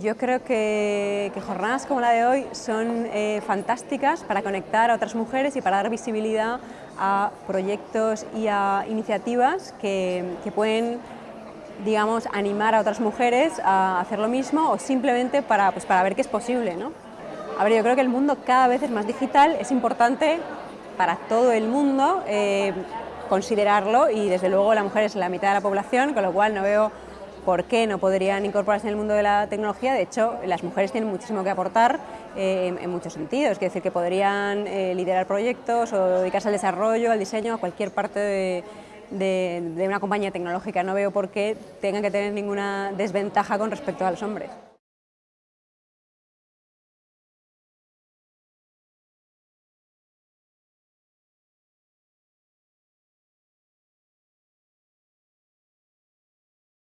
Yo creo que, jornadas como la de hoy son eh, fantásticas para conectar a otras mujeres y para dar visibilidad a proyectos y a iniciativas que, pueden digamos, animar a otras mujeres a hacer lo mismo o simplemente para, pues, para ver que es posible. ¿no? A ver, yo creo que el mundo cada vez es más digital, es importante para todo el mundo eh, considerarlo y desde luego la mujer es la mitad de la población, con lo cual no veo por qué no podrían incorporarse en el mundo de la tecnología. De hecho, las mujeres tienen muchísimo que aportar eh, en, muchos sentidos. Es decir, que podrían eh, liderar proyectos o dedicarse al desarrollo, al diseño, a cualquier parte de, de una compañía tecnológica. No veo por qué tengan que tener ninguna desventaja con respecto a los hombres.